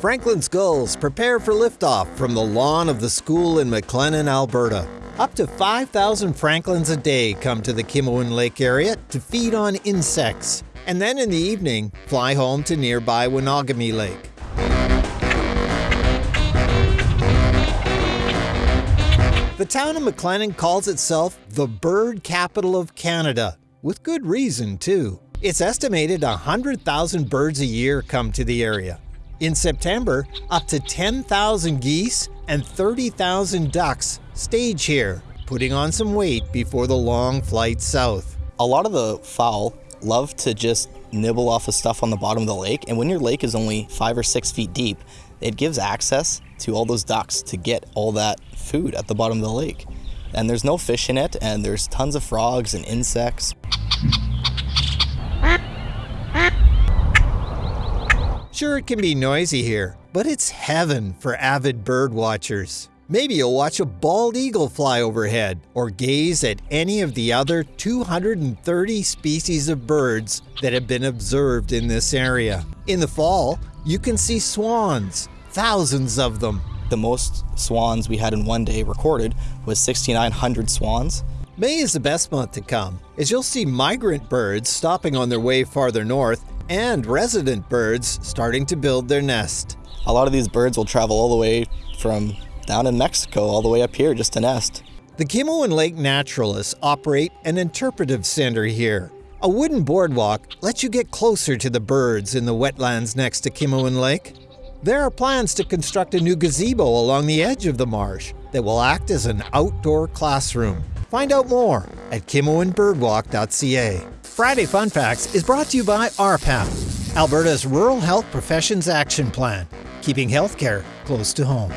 Franklin's Gulls prepare for liftoff from the lawn of the school in McLennan, Alberta. Up to 5,000 Franklins a day come to the Kimiwan Lake area to feed on insects, and then in the evening fly home to nearby Winagami Lake. The town of McLennan calls itself the bird capital of Canada, with good reason too. It's estimated 100,000 birds a year come to the area. In September, up to 10,000 geese and 30,000 ducks stage here, putting on some weight before the long flight south. A lot of the fowl love to just nibble off of stuff on the bottom of the lake, and when your lake is only five or six feet deep, it gives access to all those ducks to get all that food at the bottom of the lake. And there's no fish in it, and there's tons of frogs and insects. Sure, it can be noisy here, but it's heaven for avid bird watchers. Maybe you'll watch a bald eagle fly overhead or gaze at any of the other 230 species of birds that have been observed in this area. In the fall, you can see swans, thousands of them. The most swans we had in one day recorded was 6,900 swans. May is the best month to come, as you'll see migrant birds stopping on their way farther north and resident birds starting to build their nest. A lot of these birds will travel all the way from down in Mexico all the way up here just to nest. The Kimiwan Lake naturalists operate an interpretive center here. A wooden boardwalk lets you get closer to the birds in the wetlands next to Kimiwan Lake. There are plans to construct a new gazebo along the edge of the marsh that will act as an outdoor classroom. Find out more at kimiwanbirdwalk.ca. Friday Fun Facts is brought to you by RPAP, Alberta's Rural Health Professions Action Plan, keeping healthcare close to home.